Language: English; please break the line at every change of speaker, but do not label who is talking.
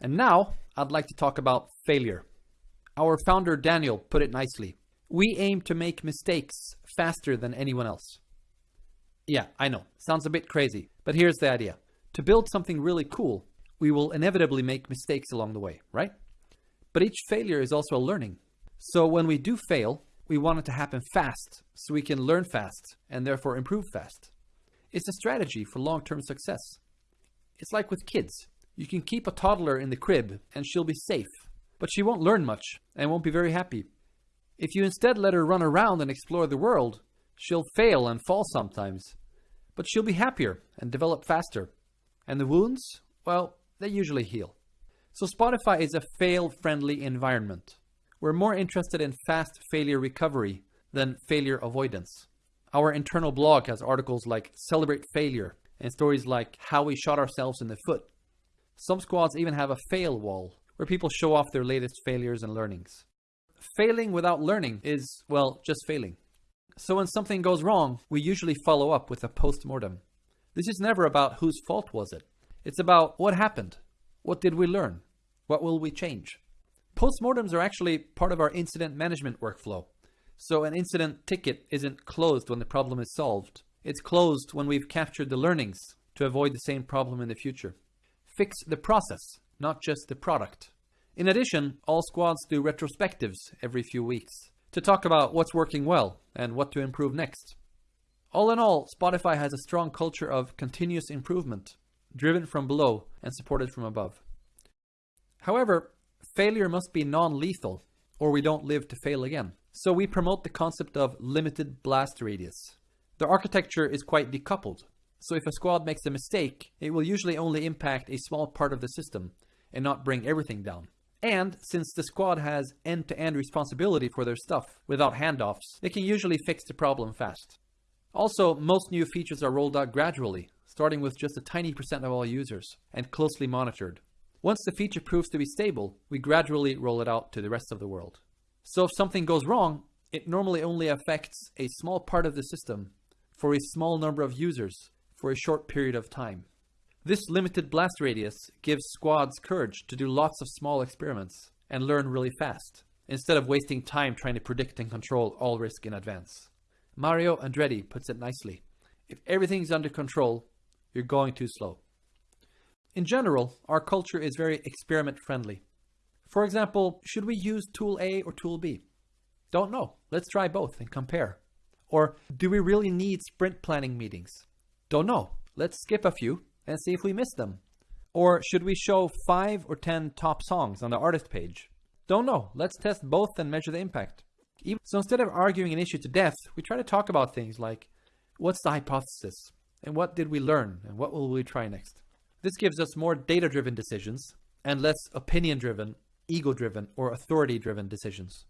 And now I'd like to talk about failure. Our founder Daniel put it nicely. We aim to make mistakes faster than anyone else. Yeah, I know, sounds a bit crazy, but here's the idea. To build something really cool, we will inevitably make mistakes along the way, right? But each failure is also a learning. So when we do fail, we want it to happen fast so we can learn fast and therefore improve fast. It's a strategy for long-term success. It's like with kids. You can keep a toddler in the crib and she'll be safe, but she won't learn much and won't be very happy. If you instead let her run around and explore the world, she'll fail and fall sometimes, but she'll be happier and develop faster. And the wounds, well, they usually heal. So Spotify is a fail-friendly environment. We're more interested in fast failure recovery than failure avoidance. Our internal blog has articles like Celebrate Failure and stories like How We Shot Ourselves in the Foot. Some squads even have a fail wall where people show off their latest failures and learnings. Failing without learning is, well, just failing. So when something goes wrong, we usually follow up with a post-mortem. This is never about whose fault was it. It's about what happened. What did we learn? What will we change? Postmortems are actually part of our incident management workflow. So an incident ticket isn't closed when the problem is solved. It's closed when we've captured the learnings to avoid the same problem in the future. Fix the process, not just the product. In addition, all squads do retrospectives every few weeks to talk about what's working well and what to improve next. All in all, Spotify has a strong culture of continuous improvement, driven from below and supported from above. However, Failure must be non-lethal, or we don't live to fail again. So we promote the concept of limited blast radius. The architecture is quite decoupled. So if a squad makes a mistake, it will usually only impact a small part of the system and not bring everything down. And since the squad has end-to-end -end responsibility for their stuff without handoffs, they can usually fix the problem fast. Also, most new features are rolled out gradually, starting with just a tiny percent of all users, and closely monitored. Once the feature proves to be stable, we gradually roll it out to the rest of the world. So if something goes wrong, it normally only affects a small part of the system for a small number of users for a short period of time. This limited blast radius gives squads courage to do lots of small experiments and learn really fast, instead of wasting time trying to predict and control all risk in advance. Mario Andretti puts it nicely. If everything's under control, you're going too slow. In general, our culture is very experiment friendly. For example, should we use tool A or tool B? Don't know. Let's try both and compare. Or do we really need sprint planning meetings? Don't know. Let's skip a few and see if we miss them. Or should we show 5 or 10 top songs on the artist page? Don't know. Let's test both and measure the impact. So instead of arguing an issue to death, we try to talk about things like what's the hypothesis? And what did we learn? And what will we try next? This gives us more data-driven decisions and less opinion-driven, ego-driven, or authority-driven decisions.